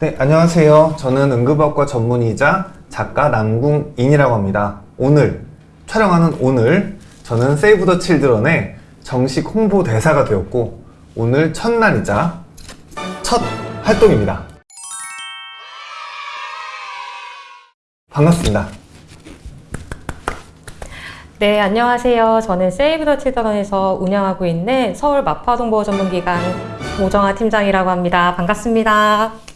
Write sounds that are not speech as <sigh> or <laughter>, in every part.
네, 안녕하세요. 저는 응급학과 전문의자 작가 남궁인이라고 합니다. 오늘, 촬영하는 오늘, 저는 세이브 더 칠드런의 정식 홍보 대사가 되었고, 오늘 첫날이자 첫 활동입니다. 반갑습니다. 네, 안녕하세요. 저는 세이브 더 칠드런에서 운영하고 있는 서울 마파동보호 전문기관 오정아 팀장이라고 합니다. 반갑습니다.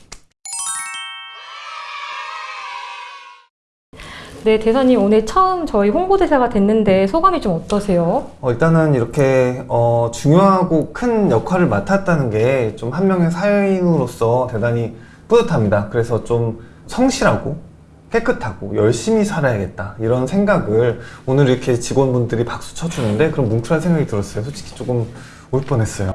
네, 대사님 오늘 처음 저희 홍보대사가 됐는데 소감이 좀 어떠세요? 어, 일단은 이렇게 어, 중요하고 큰 역할을 맡았다는 게 좀 한 명의 사회인으로서 대단히 뿌듯합니다. 그래서 좀 성실하고 깨끗하고 열심히 살아야겠다 이런 생각을 오늘 이렇게 직원분들이 박수 쳐주는데 그런 뭉클한 생각이 들었어요. 솔직히 조금 울 뻔했어요.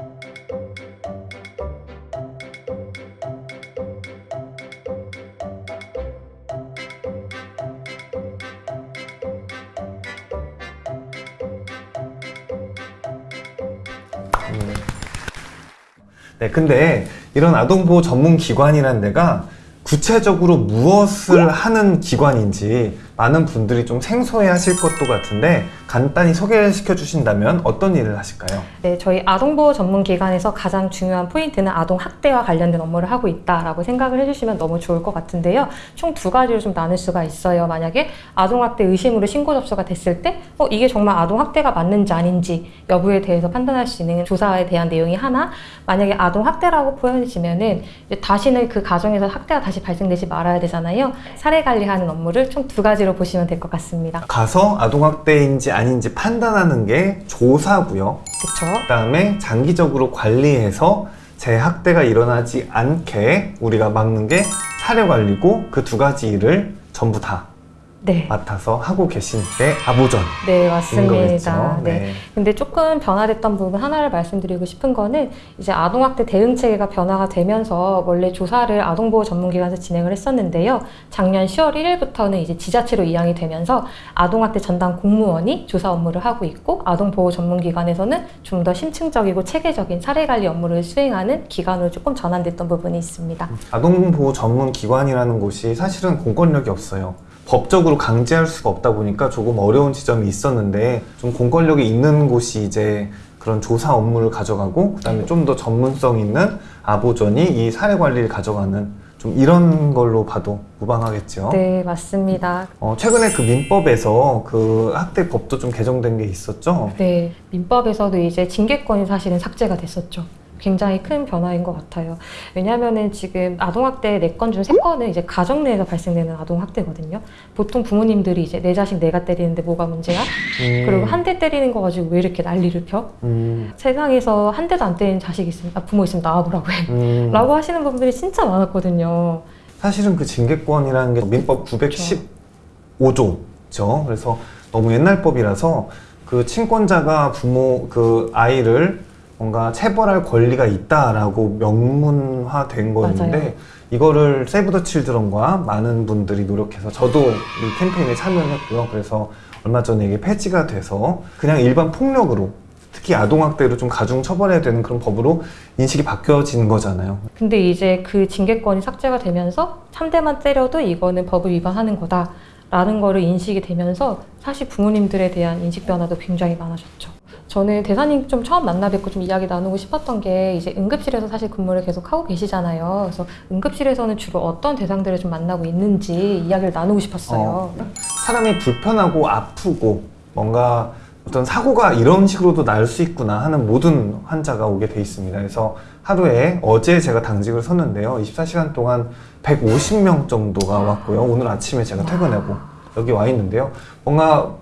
음. 네, 근데 이런 아동보호 전문 기관이라는 데가 구체적으로 무엇을 하는 기관인지 많은 분들이 좀 생소해 하실 것도 같은데 간단히 소개시켜 주신다면 어떤 일을 하실까요? 네, 저희 아동보호 전문기관에서 가장 중요한 포인트는 아동학대와 관련된 업무를 하고 있다라고 생각을 해주시면 너무 좋을 것 같은데요. 총 두 가지로 좀 나눌 수가 있어요. 만약에 아동학대 의심으로 신고 접수가 됐을 때, 어, 이게 정말 아동학대가 맞는지 아닌지 여부에 대해서 판단할 수 있는 조사에 대한 내용이 하나, 만약에 아동학대라고 보여지면은 이제 다시는 그 가정에서 학대가 다시 발생되지 말아야 되잖아요. 사례 관리하는 업무를 총 두 가지로 보시면 될 것 같습니다. 가서 아동학대인지 아닌지 판단하는 게 조사고요. 그쵸? 그다음에 장기적으로 관리해서 재학대가 일어나지 않게 우리가 막는 게 사례 관리고 그 두 가지 일을 전부 다 네. 맡아서 하고 계신 게 아보전. 네. 맞습니다. 네. 네. 근데 조금 변화됐던 부분 하나를 말씀드리고 싶은 거는 이제 아동학대 대응 체계가 변화가 되면서 원래 조사를 아동보호 전문기관에서 진행을 했었는데요. 작년 10월 1일부터는 이제 지자체로 이양이 되면서 아동학대 전담 공무원이 조사 업무를 하고 있고 아동보호 전문기관에서는 좀 더 심층적이고 체계적인 사례 관리 업무를 수행하는 기관으로 조금 전환됐던 부분이 있습니다. 아동보호 전문 기관이라는 곳이 사실은 공권력이 없어요. 법적으로 강제할 수가 없다 보니까 조금 어려운 지점이 있었는데 좀 공권력이 있는 곳이 이제 그런 조사 업무를 가져가고 그다음에 좀 더 전문성 있는 아보전이 이 사례 관리를 가져가는 좀 이런 걸로 봐도 무방하겠죠. 네, 맞습니다. 어, 최근에 그 민법에서 그 학대법도 좀 개정된 게 있었죠. 네, 민법에서도 이제 징계권이 사실은 삭제가 됐었죠. 굉장히 큰 변화인 것 같아요. 왜냐하면은 지금 아동학대 네 건 중 세 건은 이제 가정 내에서 발생되는 아동학대거든요. 보통 부모님들이 이제 내 자식 내가 때리는데 뭐가 문제야? 음, 그리고 한 대 때리는 거 가지고 왜 이렇게 난리를 펴? 음, 세상에서 한 대도 안 때리는 자식이 있으면 아, 부모 있으면 나와보라고 해. 음. 라고 하시는 분들이 진짜 많았거든요. 사실은 그 징계권이라는 게 민법 915조죠. 그래서 너무 옛날 법이라서 그 친권자가 부모 그 아이를 뭔가 체벌할 권리가 있다라고 명문화된 거였는데 맞아요. 이거를 세이브 더 칠드런과 많은 분들이 노력해서 저도 이 캠페인에 참여했고요. 그래서 얼마 전에 이게 폐지가 돼서 그냥 일반 폭력으로 특히 아동학대로 좀 가중 처벌해야 되는 그런 법으로 인식이 바뀌어진 거잖아요. 근데 이제 그 징계권이 삭제가 되면서 3대만 때려도 이거는 법을 위반하는 거다. 라는 거를 인식이 되면서 사실 부모님들에 대한 인식 변화도 굉장히 많아졌죠. 저는 대사님 좀 처음 만나 뵙고 좀 이야기 나누고 싶었던 게 이제 응급실에서 사실 근무를 계속 하고 계시잖아요. 그래서 응급실에서는 주로 어떤 대상들을 좀 만나고 있는지 이야기를 나누고 싶었어요. 어, 사람이 불편하고 아프고 뭔가 어떤 사고가 이런 식으로도 날 수 있구나 하는 모든 환자가 오게 돼 있습니다. 그래서 하루에 어제 제가 당직을 섰는데요. 24시간 동안 150명 정도가 왔고요. 오늘 아침에 제가 퇴근하고 여기 와 있는데요. 뭔가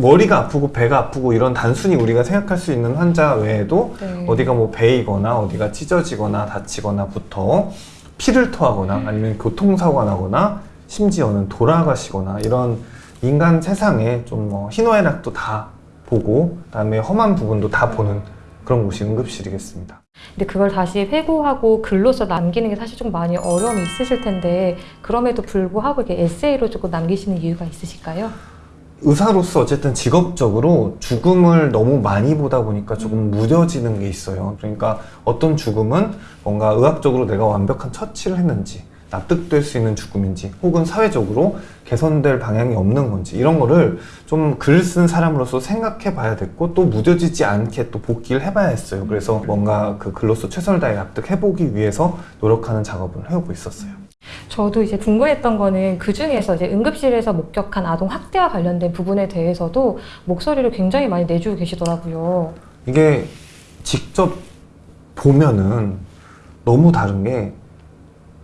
머리가 아프고 배가 아프고 이런 단순히 우리가 생각할 수 있는 환자 외에도 네. 어디가 뭐 베이거나 어디가 찢어지거나 다치거나부터 피를 토하거나 아니면 교통사고가 나거나 심지어는 돌아가시거나 이런 인간 세상에 좀 뭐 희노애락도 다 보고 그다음에 험한 부분도 다 보는 그런 곳이 응급실이겠습니다. 근데 그걸 다시 회고하고 글로써 남기는 게 사실 좀 많이 어려움이 있으실 텐데 그럼에도 불구하고 이렇게 에세이로 조금 남기시는 이유가 있으실까요? 의사로서 어쨌든 직업적으로 죽음을 너무 많이 보다 보니까 조금 무뎌지는 게 있어요. 그러니까 어떤 죽음은 뭔가 의학적으로 내가 완벽한 처치를 했는지 납득될 수 있는 죽음인지 혹은 사회적으로 개선될 방향이 없는 건지 이런 거를 좀 글 쓴 사람으로서 생각해 봐야 됐고 또 무뎌지지 않게 또 복기를 해봐야 했어요. 그래서 뭔가 그 글로서 최선을 다해 납득해 보기 위해서 노력하는 작업을 해오고 있었어요. 저도 이제 궁금했던 거는 그 중에서 이제 응급실에서 목격한 아동 학대와 관련된 부분에 대해서도 목소리를 굉장히 많이 내주고 계시더라고요. 이게 직접 보면은 너무 다른 게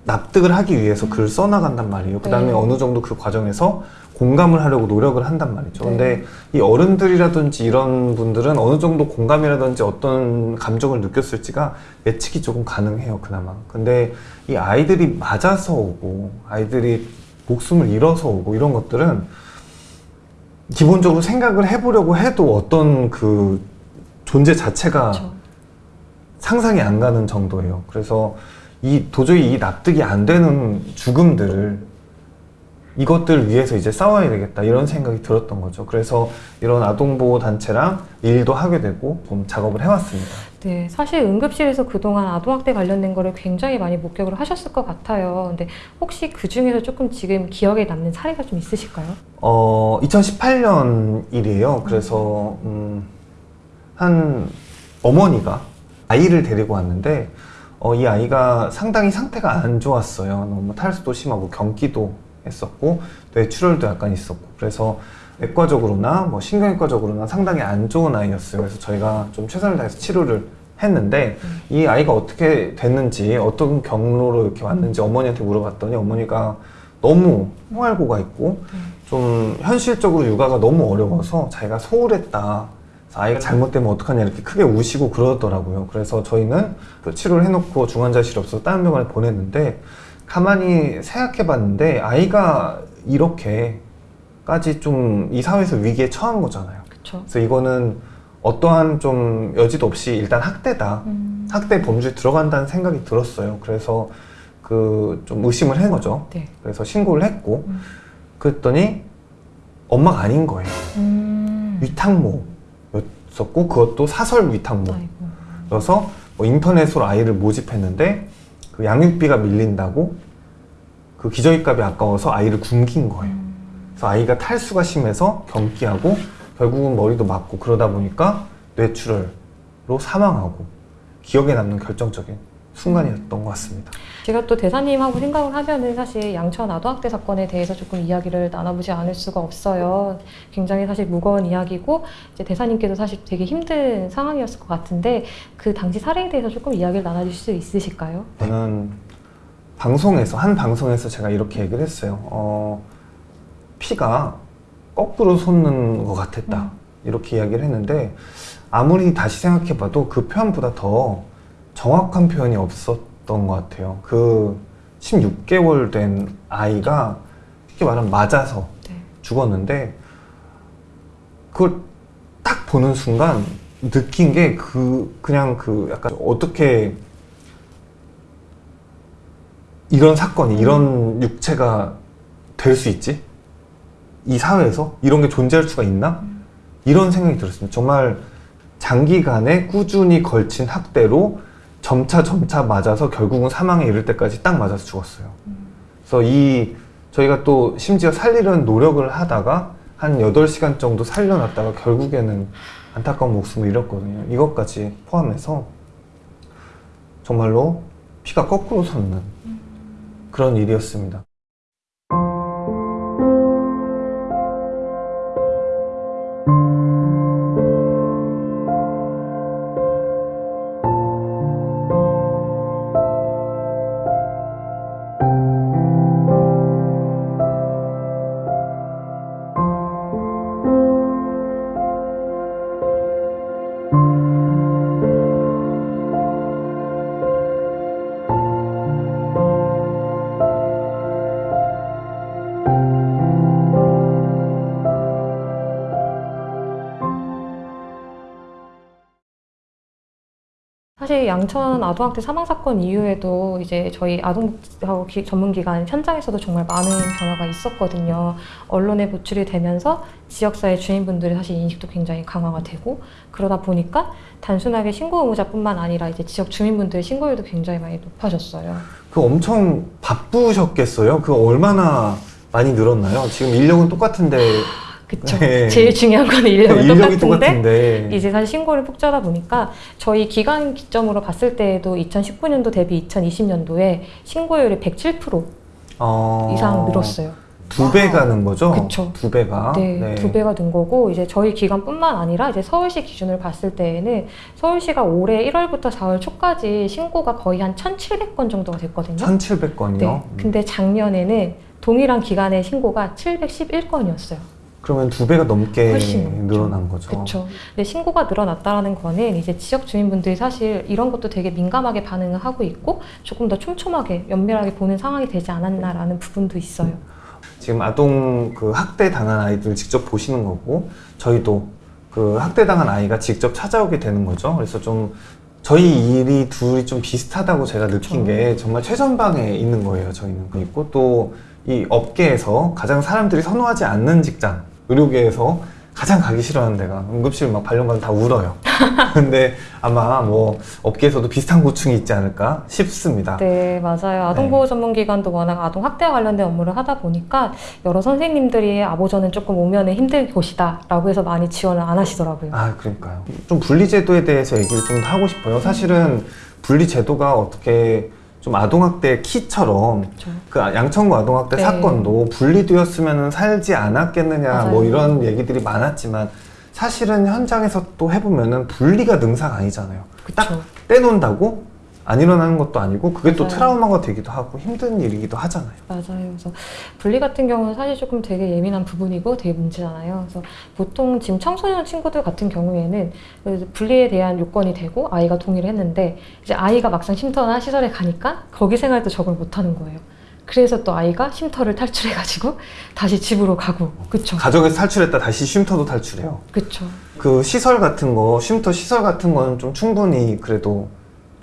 납득을 하기 위해서 글을 써나간단 말이에요. 그 다음에 네. 어느 정도 그 과정에서 공감을 하려고 노력을 한단 말이죠. 네. 근데 이 어른들이라든지 이런 분들은 어느 정도 공감이라든지 어떤 감정을 느꼈을지가 예측이 조금 가능해요, 그나마. 근데 이 아이들이 맞아서 오고, 아이들이 목숨을 잃어서 오고, 이런 것들은 기본적으로 생각을 해보려고 해도 어떤 그 존재 자체가 그렇죠. 상상이 안 가는 정도예요. 그래서 이 도저히 이 납득이 안 되는 죽음들을 이것들 위해서 이제 싸워야 되겠다 이런 생각이 들었던 거죠. 그래서 이런 아동보호 단체랑 일도 하게 되고 좀 작업을 해왔습니다. 네, 사실 응급실에서 그동안 아동학대 관련된 거를 굉장히 많이 목격을 하셨을 것 같아요. 근데 혹시 그 중에서 조금 지금 기억에 남는 사례가 좀 있으실까요? 어, 2018년 일이에요. 그래서 음, 한 어머니가 아이를 데리고 왔는데 어, 이 아이가 상당히 상태가 안 좋았어요. 너무 탈수도 심하고 경기도 했었고 뇌출혈도 약간 있었고 그래서 내과적으로나 뭐 신경외과적으로나 상당히 안 좋은 아이였어요. 그래서 저희가 좀 최선을 다해서 치료를 했는데 이 아이가 어떻게 됐는지 어떤 경로로 이렇게 왔는지 어머니한테 물어봤더니 어머니가 너무 홍알고가 있고 좀 현실적으로 육아가 너무 어려워서 자기가 소홀했다. 아이가 잘못되면 어떡하냐 이렇게 크게 우시고 그러더라고요. 그래서 저희는 그 치료를 해놓고 중환자실이 없어서 다른 병원에 보냈는데 가만히 생각해 봤는데 아이가 이렇게까지 좀 이 사회에서 위기에 처한 거잖아요. 그렇죠. 그래서 이거는 어떠한 좀 여지도 없이 일단 학대다. 음, 학대 범주에 들어간다는 생각이 들었어요. 그래서 그 좀 의심을 한 거죠. 네. 그래서 신고를 했고 음. 그랬더니 엄마가 아닌 거예요. 음, 위탁모 였었고 그것도 사설 위탁모여서 아이고. 뭐 인터넷으로 아이를 모집했는데 그 양육비가 밀린다고 그 기저귀값이 아까워서 아이를 굶긴 거예요. 음, 그래서 아이가 탈수가 심해서 경기하고 결국은 머리도 맞고 그러다 보니까 뇌출혈로 사망하고 기억에 남는 결정적인 순간이었던 것 같습니다. 제가 또 대사님하고 생각을 하면은 사실 양천 아동학대 사건에 대해서 조금 이야기를 나눠보지 않을 수가 없어요. 굉장히 사실 무거운 이야기고 이제 대사님께도 사실 되게 힘든 상황이었을 것 같은데 그 당시 사례에 대해서 조금 이야기를 나눠주실 수 있으실까요? 저는 방송에서 한 방송에서 제가 이렇게 얘기를 했어요. 어, 피가 거꾸로 솟는 것 같았다. 음. 이렇게 이야기를 했는데 아무리 다시 생각해봐도 그 표현보다 더 정확한 표현이 없었던 것 같아요. 그 16개월 된 아이가 쉽게 말하면 맞아서 네. 죽었는데 그걸 딱 보는 순간 느낀 게 그 그냥 그 약간 어떻게 이런 사건이 이런 육체가 될 수 있지? 이 사회에서 이런 게 존재할 수가 있나? 이런 생각이 들었습니다. 정말 장기간에 꾸준히 걸친 학대로 점차 점차 맞아서 결국은 사망에 이를 때까지 딱 맞아서 죽었어요. 그래서 이 저희가 또 심지어 살리려는 노력을 하다가 한 8시간 정도 살려놨다가 결국에는 안타까운 목숨을 잃었거든요. 이것까지 포함해서 정말로 피가 거꾸로 솟는 그런 일이었습니다. 사실 양천 아동학대 사망 사건 이후에도 이제 저희 아동하고 전문기관 현장에서도 정말 많은 변화가 있었거든요. 언론에 노출이 되면서 지역사회 주민분들의 사실 인식도 굉장히 강화가 되고 그러다 보니까 단순하게 신고 의무자뿐만 아니라 이제 지역 주민분들의 신고율도 굉장히 많이 높아졌어요. 그 엄청 바쁘셨겠어요? 그 얼마나 많이 늘었나요? 지금 인력은 똑같은데 그쵸. 네. 제일 중요한 건 인력은 인력이 똑같은데 똑같은데 이제 사실 신고를 푹 짜다 보니까 저희 기간 기점으로 봤을 때에도 2019년도 대비 2020년도에 신고율이 107% 어, 이상 늘었어요. 두 배가 는 거죠? 그쵸. 두 배가. 네, 두 배가 는 거고 이제 저희 기간뿐만 아니라 이제 서울시 기준을 봤을 때에는 서울시가 올해 1월부터 4월 초까지 신고가 거의 한 1,700건 정도가 됐거든요. 1,700건이요. 네. 근데 작년에는 동일한 기간의 신고가 711건이었어요. 그러면 두 배가 넘게 훨씬. 늘어난 거죠. 그렇죠. 근데 신고가 늘어났다라는 거는 이제 지역 주민분들이 사실 이런 것도 되게 민감하게 반응을 하고 있고 조금 더 촘촘하게 면밀하게 보는 상황이 되지 않았나라는 부분도 있어요. 지금 아동 그 학대 당한 아이들 직접 보시는 거고 저희도 그 학대 당한 아이가 직접 찾아오게 되는 거죠. 그래서 좀 저희 일이 둘이 좀 비슷하다고 제가 느낀 그렇죠. 게 정말 최전방에 있는 거예요. 저희는 있고 또 이 업계에서 가장 사람들이 선호하지 않는 직장 의료계에서 가장 가기 싫어하는 데가 응급실 막 발령받으면 다 울어요. <laughs> 근데 아마 뭐 업계에서도 비슷한 고충이 있지 않을까 싶습니다. 네, 맞아요. 아동보호 전문기관도 워낙 아동 학대와 관련된 업무를 하다 보니까 여러 선생님들이 아보전은 조금 오면은 힘들 곳이다 라고 해서 많이 지원을 안 하시더라고요. 아, 그러니까요. 좀 분리제도에 대해서 얘기를 좀 하고 싶어요. 사실은 분리제도가 어떻게 좀 아동학대 키처럼 그렇죠. 그 양천구 아동학대 네. 사건도 분리되었으면 살지 않았겠느냐 맞아요. 뭐 이런 얘기들이 많았지만 사실은 현장에서 또 해보면은 분리가 능사가 아니잖아요. 딱 그렇죠. 떼놓는다고 안 일어나는 것도 아니고 그게 또 맞아요. 트라우마가 되기도 하고 힘든 일이기도 하잖아요. 맞아요. 그래서 분리 같은 경우는 사실 조금 되게 예민한 부분이고 되게 문제잖아요. 그래서 보통 지금 청소년 친구들 같은 경우에는 그 분리에 대한 요건이 되고 아이가 동의를 했는데 이제 아이가 막상 쉼터나 시설에 가니까 거기 생활도 적응을 못하는 거예요. 그래서 또 아이가 쉼터를 탈출해가지고 <laughs> 다시 집으로 가고, 그쵸? 가족에서 탈출했다 다시 쉼터도 탈출해요. 그쵸. 그 시설 같은 거, 쉼터 시설 같은 거는 좀 충분히 그래도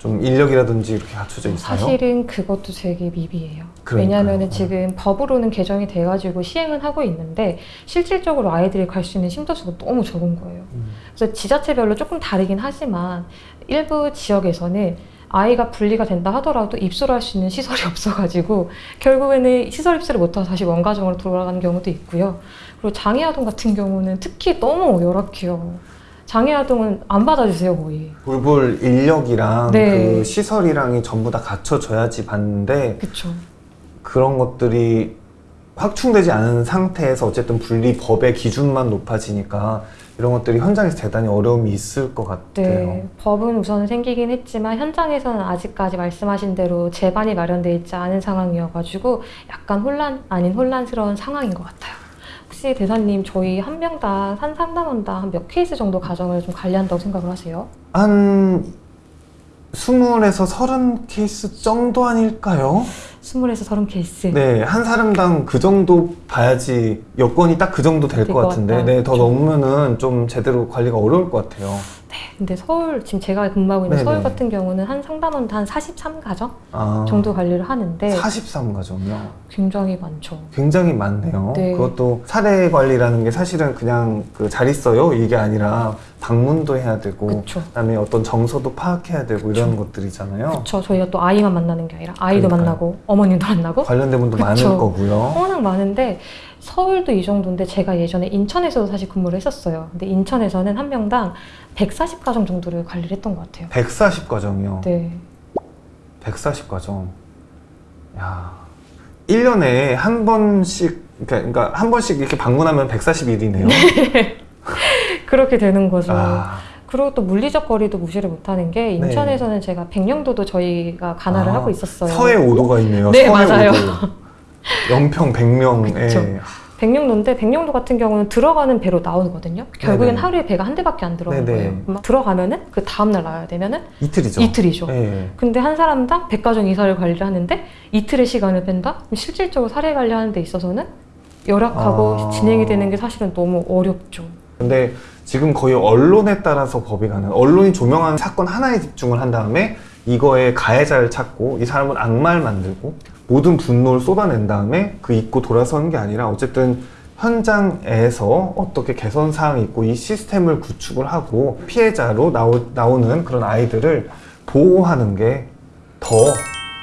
좀 인력이라든지 이렇게 갖춰져 있어요. 사실은 그것도 되게 미비해요. 왜냐하면 지금 법으로는 개정이 돼가지고 시행은 하고 있는데 실질적으로 아이들이 갈 수 있는 쉼터 수가 너무 적은 거예요. 음. 그래서 지자체별로 조금 다르긴 하지만 일부 지역에서는 아이가 분리가 된다 하더라도 입소를 할 수 있는 시설이 <laughs> 없어가지고 결국에는 시설 입소를 못하고 다시 원가정으로 돌아가는 경우도 있고요. 그리고 장애아동 같은 경우는 특히 너무 열악해요. 장애아동은 안 받아주세요 거의. 돌볼 인력이랑 네. 그 시설이랑이 전부 다 갖춰져야지 받는데 그쵸. 그런 것들이 확충되지 않은 상태에서 어쨌든 분리 법의 기준만 높아지니까 이런 것들이 현장에서 대단히 어려움이 있을 것 같아요. 네, 법은 우선 생기긴 했지만 현장에서는 아직까지 말씀하신 대로 제반이 마련되어 있지 않은 상황이어가지고 약간 혼란 아닌 혼란스러운 상황인 것 같아요. 혹시 대사님 저희 한 명당 한 상담원당 한 몇 케이스 정도 가정을 좀 관리한다고 생각을 하세요? 한 20에서 30 케이스 정도 아닐까요? 20에서 30 케이스. 네, 한 사람당 그 정도 봐야지 여건이 딱 그 정도 될 것 같은데. 네, 더 그렇죠. 넘으면 은 좀 제대로 관리가 어려울 것 같아요. 근데 서울 지금 제가 근무하고 있는 네네. 서울 같은 경우는 한 상담원당 한 43가정 아, 정도 관리를 하는데 43가정이요. 굉장히 많죠. 굉장히 많네요. 네. 그것도 사례 관리라는 게 사실은 그냥 그 잘 있어요 이게 아니라 방문도 해야 되고 그쵸. 그다음에 어떤 정서도 파악해야 되고 그쵸. 이런 것들이잖아요. 그렇죠. 저희가 또 아이만 만나는 게 아니라 아이도 그러니까요. 만나고 어머님도 만나고 관련된 분도 그쵸. 많을 거고요. 워낙 많은데 서울도 이 정도인데 제가 예전에 인천에서도 사실 근무를 했었어요. 근데 인천에서는 한 명당 140가정 정도를 관리를 했던 것 같아요. 140가정이요. 네. 140가정. 야. 1년에 한 번씩 그러니까, 그러니까 한 번씩 이렇게 방문하면 140일이네요. <laughs> 그렇게 되는 거죠. 아, 그리고 또 물리적 거리도 무시를 못하는 게 인천에서는 제가 백령도도 저희가 간화를 아, 하고 있었어요. 서해 5도가 있네요. 네, 맞아요. 5도. 영평, 백령. 그쵸. 예. 백령도인데 백령도 같은 경우는 들어가는 배로 나오거든요. 결국엔 네네. 하루에 배가 한 대밖에 안 들어오는 네네. 거예요. 막 들어가면은 그 다음 날 나와야 되면은 이틀이죠. 이틀이죠. 예. 근데 한 사람당 100가정 이사를 관리를 하는데 이틀의 시간을 뺀다? 실질적으로 사례 관리하는 데 있어서는 열악하고 아. 진행이 되는 게 사실은 너무 어렵죠. 근데 지금 거의 언론에 따라서 법이 가는 언론이 조명하는 사건 하나에 집중을 한 다음에 이거에 가해자를 찾고 이 사람은 악마를 만들고 모든 분노를 쏟아낸 다음에 그 잊고 돌아서는 게 아니라 어쨌든 현장에서 어떻게 개선 사항이 있고 이 시스템을 구축을 하고 피해자로 나오, 나오는 그런 아이들을 보호하는 게 더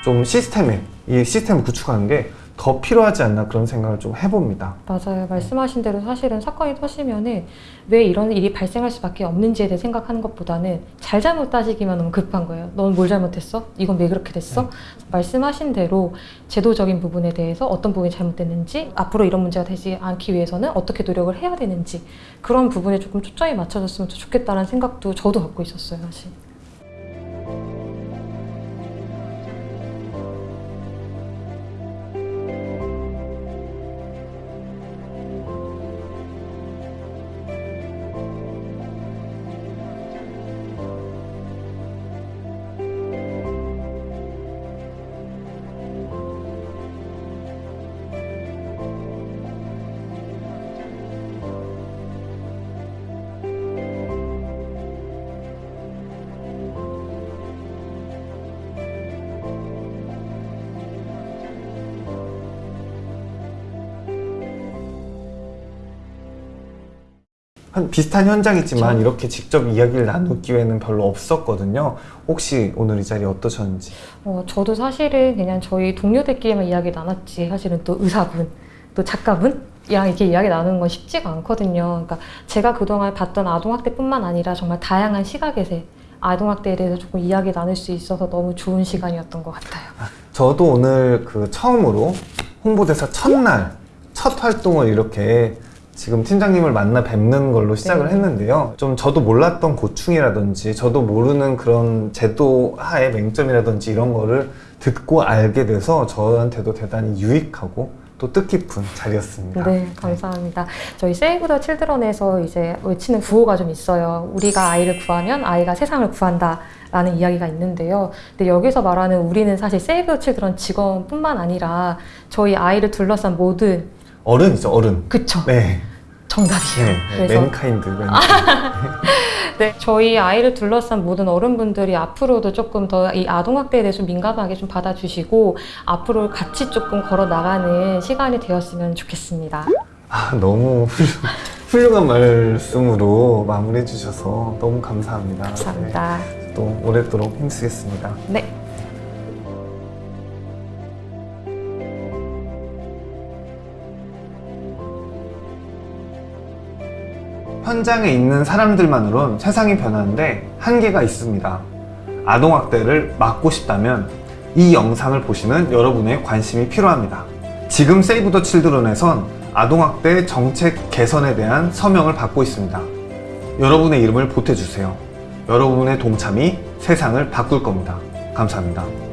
좀 시스템에 이 시스템을 구축하는 게 더 필요하지 않나 그런 생각을 좀 해봅니다. 맞아요. 말씀하신 대로 사실은 사건이 터지면은 왜 이런 일이 발생할 수밖에 없는지에 대해 생각하는 것보다는 잘잘못 따지기만 너무 급한 거예요. 넌 뭘 잘못했어? 이건 왜 그렇게 됐어? 말씀하신 대로 제도적인 부분에 대해서 어떤 부분이 잘못됐는지 앞으로 이런 문제가 되지 않기 위해서는 어떻게 노력을 해야 되는지 그런 부분에 조금 초점이 맞춰졌으면 더 좋겠다는 생각도 저도 갖고 있었어요, 사실. 한 비슷한 현장이지만 그쵸. 이렇게 직접 이야기를 나눌 기회는 별로 없었거든요. 혹시 오늘 이 자리 어떠셨는지? 어, 저도 사실은 그냥 저희 동료들끼리만 이야기 나눴지 사실은 또 의사분, 또 작가분 이랑 이렇게 이야기 나누는 건 쉽지가 않거든요. 그러니까 제가 그동안 봤던 아동학대뿐만 아니라 정말 다양한 시각에서 아동학대에 대해서 조금 이야기 나눌 수 있어서 너무 좋은 시간이었던 것 같아요. 저도 오늘 그 처음으로 홍보대사 첫날 첫 활동을 이렇게 지금 팀장님을 만나 뵙는 걸로 시작을 네. 했는데요. 좀 저도 몰랐던 고충이라든지 저도 모르는 그런 제도 하의 맹점이라든지 이런 거를 듣고 알게 돼서 저한테도 대단히 유익하고 또 뜻깊은 자리였습니다. 네, 감사합니다. 저희 세이브 더 칠드런에서 이제 외치는 구호가 좀 있어요. 우리가 아이를 구하면 아이가 세상을 구한다. 라는 이야기가 있는데요. 근데 여기서 말하는 우리는 사실 세이브 더 칠드런 직원뿐만 아니라 저희 아이를 둘러싼 모든 어른이죠, 어른. 그쵸 네. 정답이에요. 네. 그래서 맨카인드. 맨카인드. <laughs> 네, 저희 아이를 둘러싼 모든 어른분들이 앞으로도 조금 더 이 아동학대에 대해서 민감하게 좀 받아주시고 앞으로 같이 조금 걸어 나가는 시간이 되었으면 좋겠습니다. 아, 너무 훌륭, 훌륭한 말씀으로 마무리해 주셔서 너무 감사합니다. 감사합니다. 네, 또 오랫도록 힘쓰겠습니다. 네. 현장에 있는 사람들만으론 세상이 변하는데 한계가 있습니다. 아동학대를 막고 싶다면 이 영상을 보시는 여러분의 관심이 필요합니다. 지금 세이브 더 칠드런에선 아동학대 정책 개선에 대한 서명을 받고 있습니다. 여러분의 이름을 보태주세요. 여러분의 동참이 세상을 바꿀 겁니다. 감사합니다.